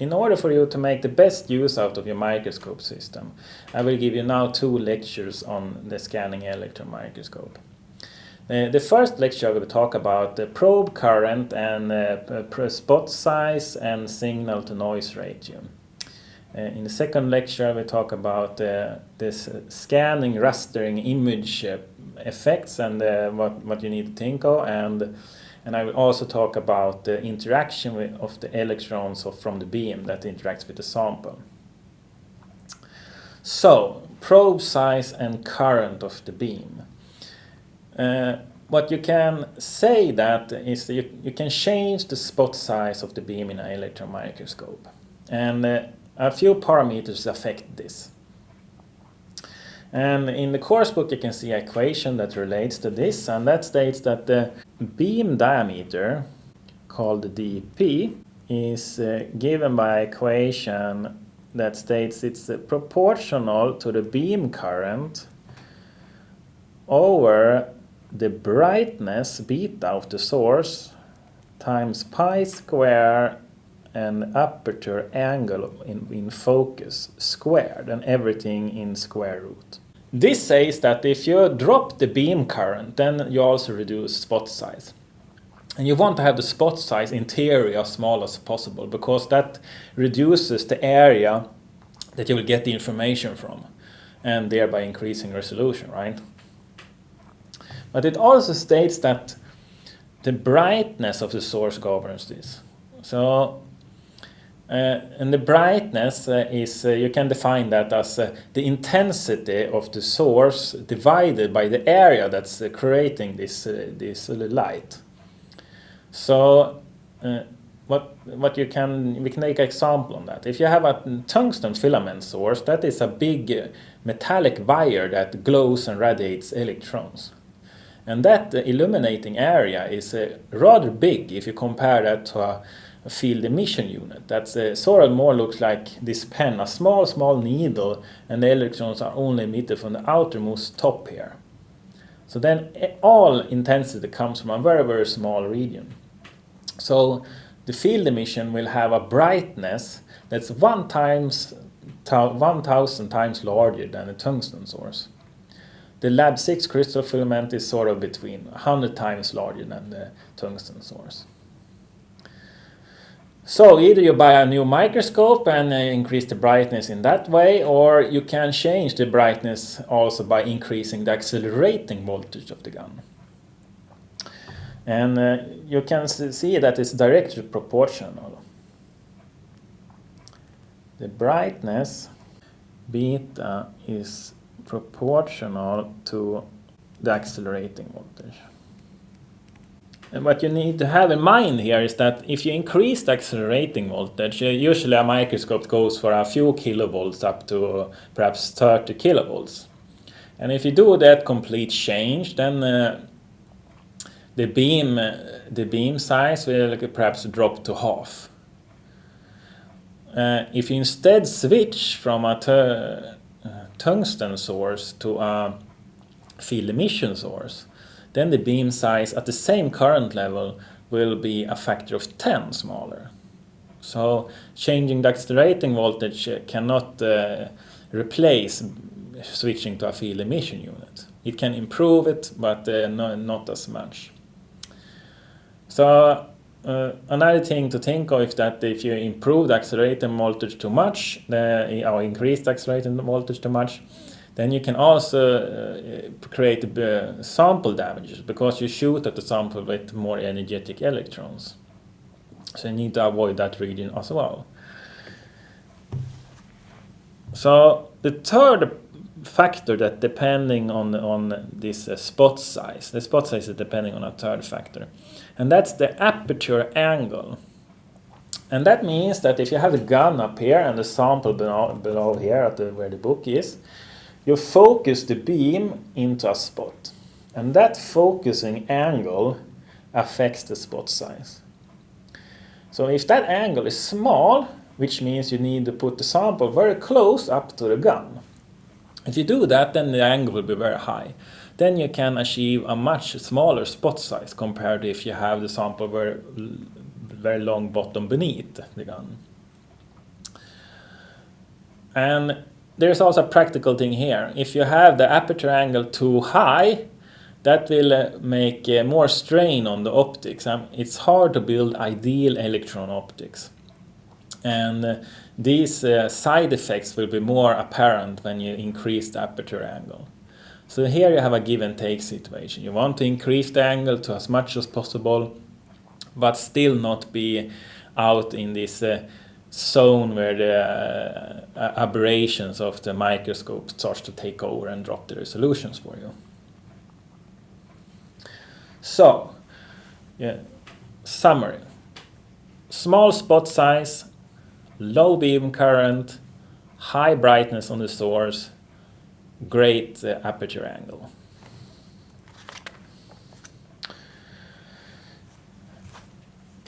in order for you to make the best use out of your microscope system, I will give you now two lectures on the scanning electron microscope. Uh, the first lecture I will talk about the probe current and uh, spot size and signal to noise ratio. Uh, in the second lecture I will talk about uh, this scanning rastering image uh, effects and uh, what, what you need to think of and and I will also talk about the interaction with, of the electrons from the beam that interacts with the sample. So, probe size and current of the beam. Uh, what you can say that is that you, you can change the spot size of the beam in an electron microscope. And uh, a few parameters affect this. And in the course book you can see an equation that relates to this and that states that the beam diameter called dp is uh, given by equation that states it's uh, proportional to the beam current over the brightness beta of the source times pi square and aperture angle in, in focus squared and everything in square root. This says that if you drop the beam current then you also reduce spot size. And you want to have the spot size in theory as small as possible because that reduces the area that you will get the information from and thereby increasing resolution, right? But it also states that the brightness of the source governs this. So Uh, and the brightness uh, is, uh, you can define that as uh, the intensity of the source divided by the area that's uh, creating this, this light. So what what you can we can take an example on that. If you have a tungsten filament source, that is a big metallic wire that glows and radiates electrons. And that illuminating area is uh, rather big if you compare that to a field emission unit. That's uh, sort of more looks like this pen, a small, small needle, and the electrons are only emitted from the outermost top here. So then eh, all intensity comes from a very, very small region. So the field emission will have a brightness that's one times 1000 times larger than the tungsten source. The LaB6 crystal filament is sort of between 100 times larger than the tungsten source. So either you buy a new microscope and uh, increase the brightness in that way, or you can change the brightness also by increasing the accelerating voltage of the gun. And uh, you can see that it's directly proportional. The brightness beta is proportional to the accelerating voltage. And what you need to have in mind here is that if you increase the accelerating voltage, uh, usually a microscope goes for a few kilovolts up to perhaps 30 kilovolts. And if you do that complete change, then uh, the beam uh, the beam size will perhaps drop to half. Uh, if you instead switch from a uh, tungsten source to a field emission source, then the beam size at the same current level will be a factor of 10 smaller. So changing the accelerating voltage cannot uh, replace switching to a field emission unit. It can improve it, but uh, no, not as much. So uh, another thing to think of is that if you improve the accelerating voltage too much, the, or increase the accelerating voltage too much, then you can also uh, create uh, sample damages because you shoot at the sample with more energetic electrons. So you need to avoid that region as well. So the third factor that depending on on this uh, spot size, the spot size is depending on a third factor, and that's the aperture angle. And that means that if you have a gun up here and the sample below, below here at the, where the book is, you focus the beam into a spot. And that focusing angle affects the spot size. So if that angle is small, which means you need to put the sample very close up to the gun. If you do that, then the angle will be very high. Then you can achieve a much smaller spot size compared to if you have the sample very, very long bottom beneath the gun. And there's also a practical thing here. If you have the aperture angle too high, that will uh, make uh, more strain on the optics. Um, it's hard to build ideal electron optics. And uh, these side effects will be more apparent when you increase the aperture angle. So here you have a give and take situation. You want to increase the angle to as much as possible, but still not be out in this zone where the uh, aberrations of the microscope starts to take over and drop the resolutions for you. So, yeah, summary. Small spot size, low beam current, high brightness on the source, great uh, aperture angle.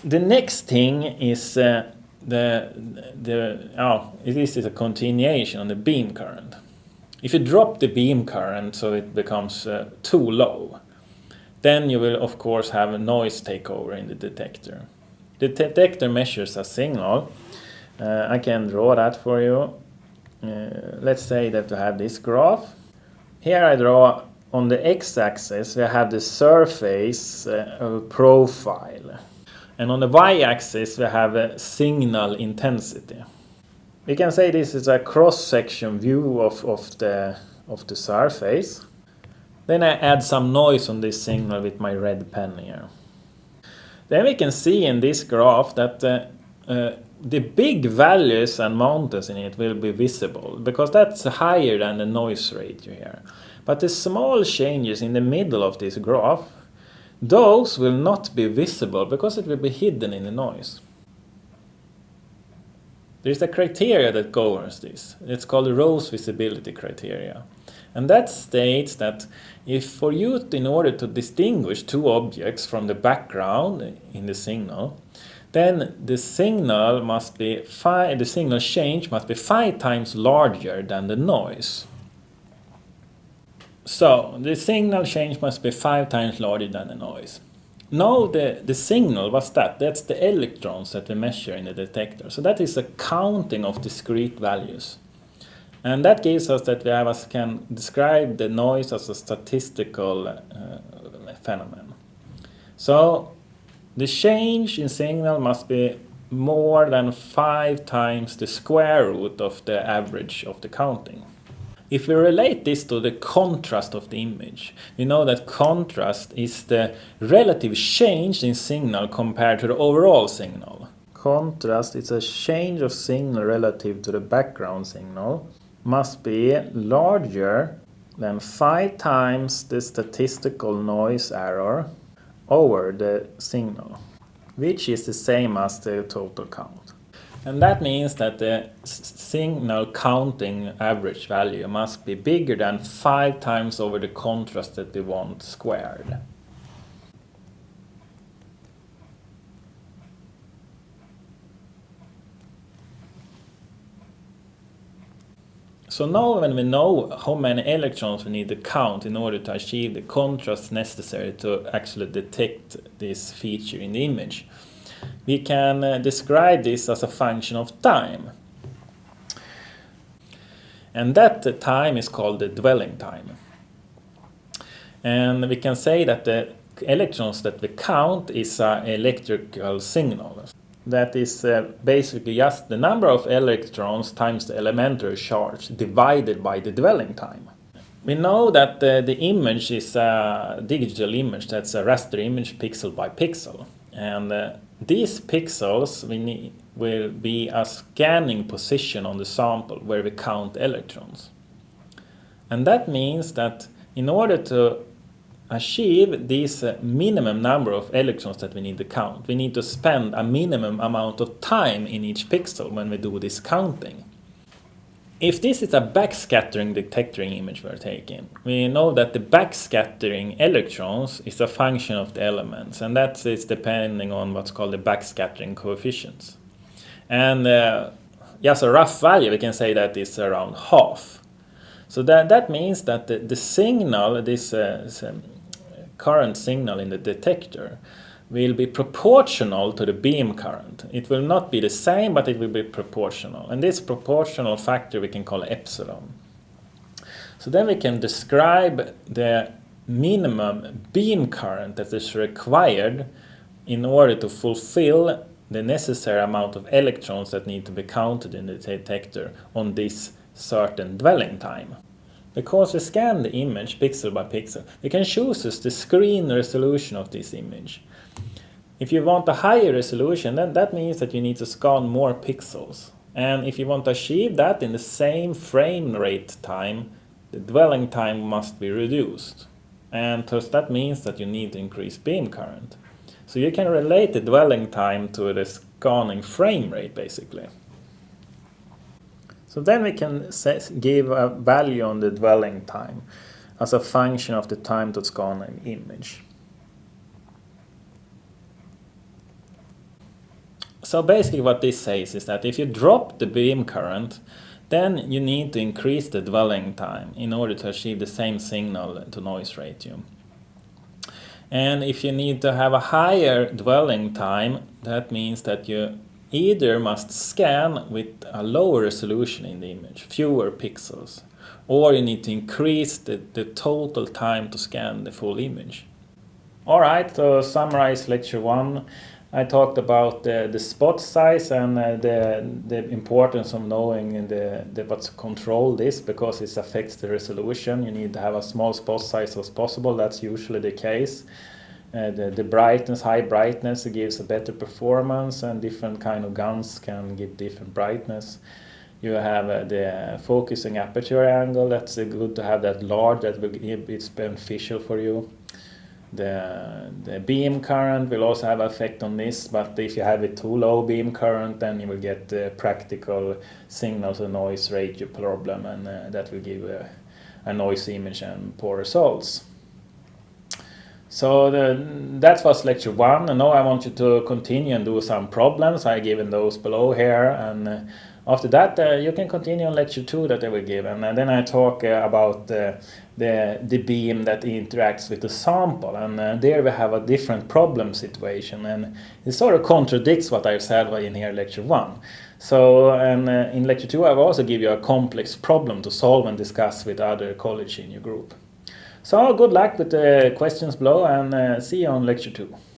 The next thing is uh, the, the oh, this is a continuation on the beam current. If you drop the beam current so it becomes uh, too low, then you will of course have a noise takeover in the detector. The detector measures a signal. Uh, I can draw that for you. Uh, let's say that we have this graph. Here I draw on the x-axis we have the surface uh, profile and on the y-axis we have a signal intensity. We can say this is a cross-section view of, of, the, of the surface. Then I add some noise on this signal with my red pen here. Then we can see in this graph that uh, uh, the big values and mountains in it will be visible because that's higher than the noise ratio here. But the small changes in the middle of this graph those will not be visible because it will be hidden in the noise. There is a criteria that governs this. It's called the Rose visibility criteria. And that states that if for you, in order to distinguish two objects from the background in the signal, then the signal must be five, the signal change must be five times larger than the noise. So the signal change must be five times larger than the noise. Now the, the signal, what's that? That's the electrons that we measure in the detector. So that is a counting of discrete values. And that gives us that we have can describe the noise as a statistical uh, phenomenon. So the change in signal must be more than five times the square root of the average of the counting. If we relate this to the contrast of the image, we know that contrast is the relative change in signal compared to the overall signal. Contrast is a change of signal relative to the background signal must be larger than 5 times the statistical noise error over the signal, which is the same as the total count. And that means that the signal counting average value must be bigger than 5 times over the contrast that we want squared. So now when we know how many electrons we need to count in order to achieve the contrast necessary to actually detect this feature in the image, we can uh, describe this as a function of time. And that time is called the dwelling time. And we can say that the electrons that we count is an electrical signal. That is uh, basically just the number of electrons times the elementary charge divided by the dwelling time. We know that uh, the image is a digital image, that's a raster image pixel by pixel. And uh, these pixels we need, will be a scanning position on the sample where we count electrons. And that means that in order to achieve this uh, minimum number of electrons that we need to count, we need to spend a minimum amount of time in each pixel when we do this counting. If this is a backscattering detector image we're taking, we know that the backscattering electrons is a function of the elements, and that is depending on what's called the backscattering coefficients. And uh, just a rough value, we can say that is around half. So that, that means that the, the signal, this uh, current signal in the detector, will be proportional to the beam current. It will not be the same, but it will be proportional. And this proportional factor we can call epsilon. So then we can describe the minimum beam current that is required in order to fulfill the necessary amount of electrons that need to be counted in the detector on this certain dwelling time. Because we scan the image pixel by pixel, we can choose the screen resolution of this image. If you want a higher resolution, then that means that you need to scan more pixels. And if you want to achieve that in the same frame rate time, the dwelling time must be reduced. And thus that means that you need to increase beam current. So you can relate the dwelling time to the scanning frame rate basically. So then we can set, give a value on the dwelling time as a function of the time to scan an image. So basically what this says is that if you drop the beam current, then you need to increase the dwelling time in order to achieve the same signal to noise ratio. And if you need to have a higher dwelling time, that means that you either must scan with a lower resolution in the image, fewer pixels, or you need to increase the, the total time to scan the full image. Alright, to summarize lecture 1, I talked about the, spot size and uh, the, the importance of knowing the, the what to control this because it affects the resolution. You need to have a small spot size as possible, that's usually the case. Uh, the, the brightness, high brightness gives a better performance and different kind of guns can give different brightness. You have uh, the focusing aperture angle, that's uh, good to have that large, that will give, it's beneficial for you. The, the beam current will also have effect on this, but if you have a too low beam current, then you will get the practical signal to noise ratio problem, and uh, that will give a, a noise image and poor results. So the, that was lecture one, and now I want you to continue and do some problems. I given those below here, and uh, after that uh, you can continue on lecture two that I will give, and, then I talk uh, about the the beam that interacts with the sample, and uh, there we have a different problem situation, and it sort of contradicts what I've said in here lecture one. So, and uh, in lecture two I will also give you a complex problem to solve and discuss with other colleagues in your group. So good luck with the questions below and uh, see you on lecture 2.